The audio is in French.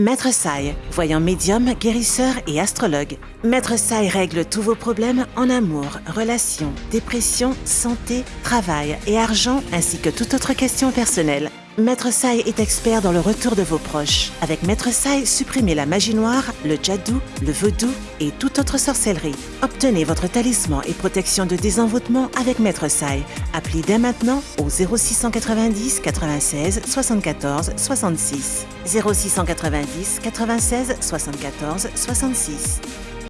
Maître Sai, voyant médium, guérisseur et astrologue. Maître Sai règle tous vos problèmes en amour, relations, dépression, santé, travail et argent, ainsi que toute autre question personnelle. Maître Sai est expert dans le retour de vos proches. Avec Maître Sai, supprimez la magie noire, le djadou, le vaudou et toute autre sorcellerie. Obtenez votre talisman et protection de désenvoûtement avec Maître Sai. Appelez dès maintenant au 0690 96 74 66. 0690 96 74 66.